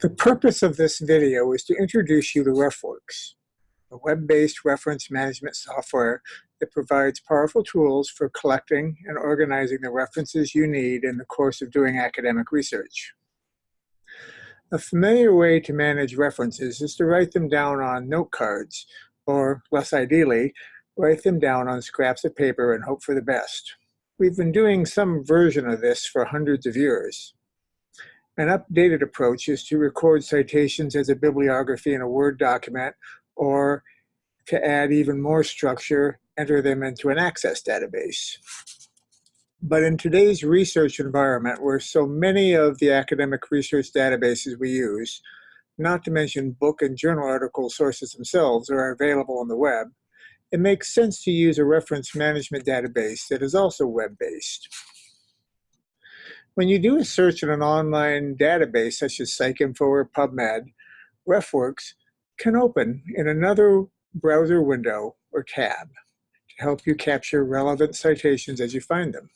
The purpose of this video is to introduce you to RefWorks, a web-based reference management software that provides powerful tools for collecting and organizing the references you need in the course of doing academic research. A familiar way to manage references is to write them down on note cards, or less ideally, write them down on scraps of paper and hope for the best. We've been doing some version of this for hundreds of years. An updated approach is to record citations as a bibliography in a Word document, or to add even more structure, enter them into an Access database. But in today's research environment, where so many of the academic research databases we use, not to mention book and journal article sources themselves, are available on the web, it makes sense to use a reference management database that is also web-based. When you do a search in an online database such as PsycInfo or PubMed, RefWorks can open in another browser window or tab to help you capture relevant citations as you find them.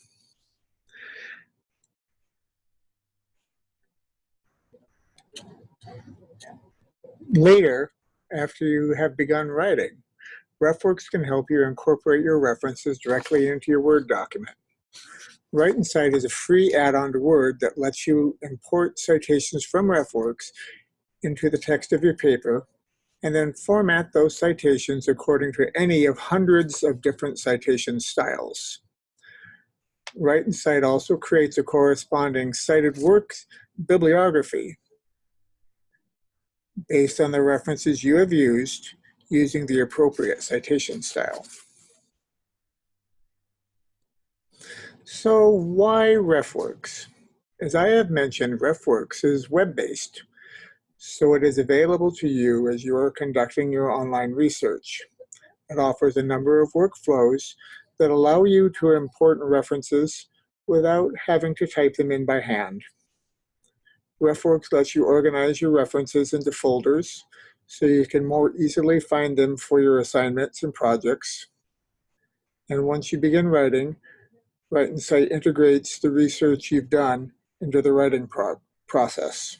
Later, after you have begun writing, RefWorks can help you incorporate your references directly into your Word document. Write-N-Cite is a free add-on to Word that lets you import citations from RefWorks into the text of your paper and then format those citations according to any of hundreds of different citation styles. Write-N-Cite also creates a corresponding cited works bibliography based on the references you have used using the appropriate citation style. So why RefWorks? As I have mentioned, RefWorks is web-based, so it is available to you as you are conducting your online research. It offers a number of workflows that allow you to import references without having to type them in by hand. RefWorks lets you organize your references into folders so you can more easily find them for your assignments and projects. And once you begin writing, Write-N-Cite integrates the research you've done into the writing pro process.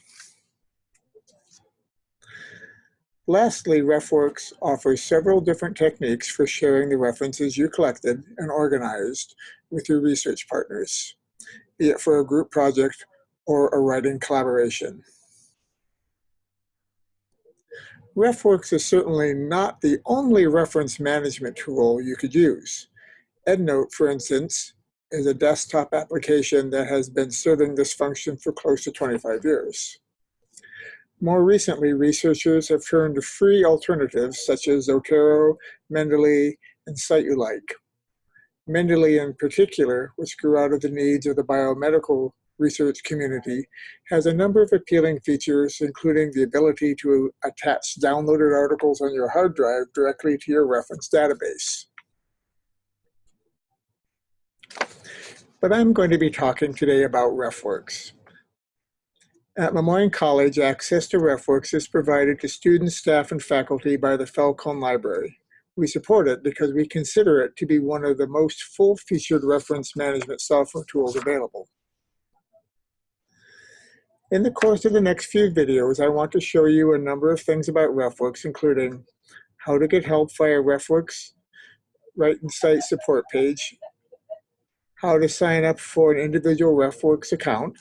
Lastly, RefWorks offers several different techniques for sharing the references you collected and organized with your research partners, be it for a group project or a writing collaboration. RefWorks is certainly not the only reference management tool you could use. EndNote, for instance, is a desktop application that has been serving this function for close to 25 years. More recently, researchers have turned to free alternatives such as Zotero, Mendeley, and CiteULike. Mendeley in particular, which grew out of the needs of the biomedical research community, has a number of appealing features, including the ability to attach downloaded articles on your hard drive directly to your reference database. But I'm going to be talking today about RefWorks. At Le Moyne College, access to RefWorks is provided to students, staff, and faculty by the Falcone Library. We support it because we consider it to be one of the most full-featured reference management software tools available. In the course of the next few videos, I want to show you a number of things about RefWorks, including how to get help via RefWorks Write-N-Cite support page, how to sign up for an individual RefWorks account,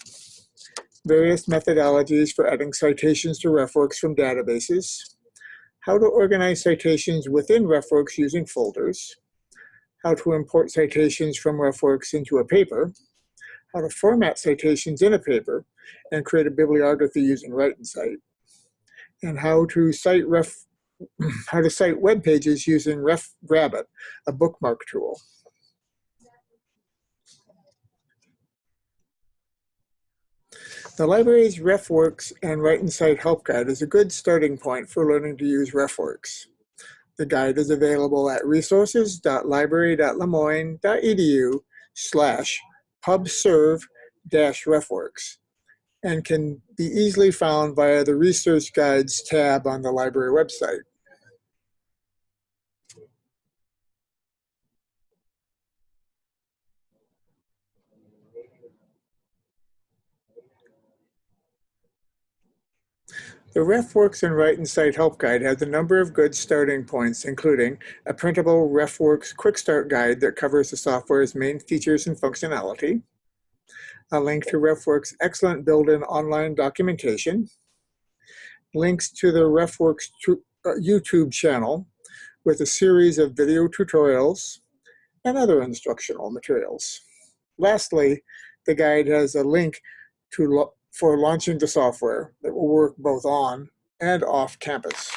various methodologies for adding citations to RefWorks from databases, how to organize citations within RefWorks using folders, how to import citations from RefWorks into a paper, how to format citations in a paper and create a bibliography using Write-N-Cite, and how to cite ref how to cite web pages using RefGrab-It, a bookmark tool. The library's RefWorks and Write-N-Cite Help Guide is a good starting point for learning to use RefWorks. The guide is available at resources.library.lemoyne.edu slash pubserv-refworks and can be easily found via the Research Guides tab on the library website. The RefWorks and Write Cite Help Guide has a number of good starting points, including a printable RefWorks Quick Start Guide that covers the software's main features and functionality, a link to RefWorks' excellent built-in online documentation, links to the RefWorks uh, YouTube channel with a series of video tutorials and other instructional materials. Lastly, the guide has a link to for launching the software that will work both on and off campus.